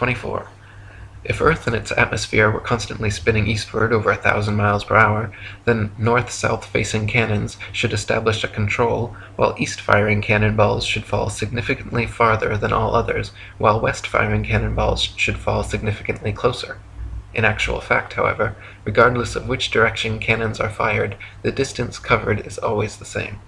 24. If Earth and its atmosphere were constantly spinning eastward over a thousand miles per hour, then north-south facing cannons should establish a control, while east-firing cannonballs should fall significantly farther than all others, while west-firing cannonballs should fall significantly closer. In actual fact, however, regardless of which direction cannons are fired, the distance covered is always the same.